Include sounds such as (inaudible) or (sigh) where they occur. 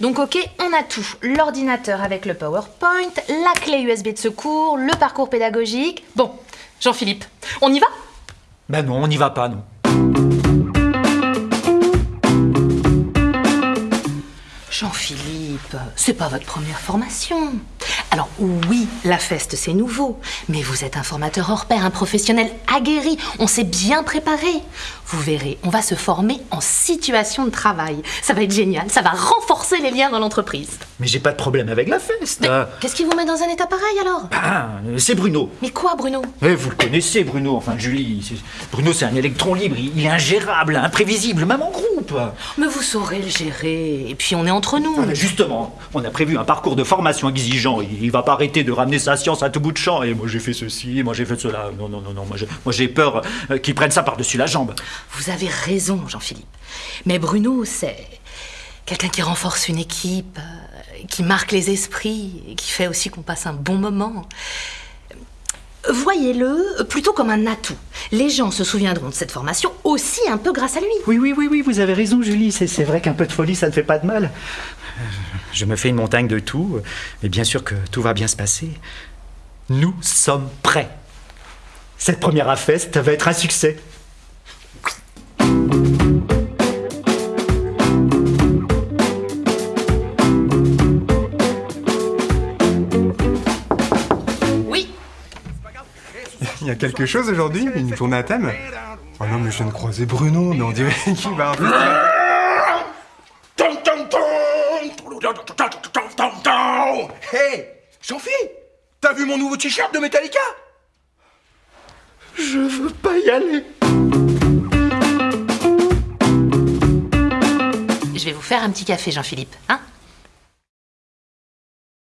Donc ok, on a tout. L'ordinateur avec le PowerPoint, la clé USB de secours, le parcours pédagogique. Bon, Jean-Philippe, on y va? Ben non, on n'y va pas, non. Jean-Philippe, c'est pas votre première formation. Alors oui, la feste c'est nouveau, mais vous êtes un formateur hors pair, un professionnel aguerri, on s'est bien préparé. Vous verrez, on va se former en situation de travail. Ça va être génial, ça va renforcer les liens dans l'entreprise. Mais j'ai pas de problème avec la feste. Ah, qu'est-ce qui vous met dans un état pareil alors? Ah, c'est Bruno. Mais quoi Bruno? Eh, vous le connaissez, Bruno, enfin Julie. Bruno, c'est un électron libre, il il est ingérable, imprévisible, même en groupe. Mais vous saurez le gérer, et puis on est entre nous. Voilà, justement, on a prévu un parcours de formation exigeant. Il, il va pas arrêter de ramener sa science à tout bout de champ. Et moi j'ai fait ceci, moi j'ai fait cela. Non, non, non, non. Moi j'ai, peur euh, qu'ils prennent ça par-dessus la jambe. Vous avez raison, Jean-Philippe. Mais Bruno, c'est quelqu'un qui renforce une équipe, euh, qui marque les esprits, et qui fait aussi qu'on passe un bon moment. Voyez-le plutôt comme un atout. Les gens se souviendront de cette formation aussi un peu grâce à lui. Oui, oui, oui, oui, vous avez raison, Julie. C'est, c'est vrai qu'un peu de folie, ça ne fait pas de mal. Euh, Je me fais une montagne de tout, mais bien sûr que tout va bien se passer. Nous sommes prêts. Cette première AFEST va être un succès. Il y a quelque chose aujourd'hui Une journée à thème Oh non, mais je viens de croiser Bruno, mais on dirait (laughs) qu'il va arrêter. Hey Jean-Phi T'as vu mon nouveau t-shirt de Metallica? Je veux pas y aller. je vais vous faire un petit café, Jean-Philippe. Hein?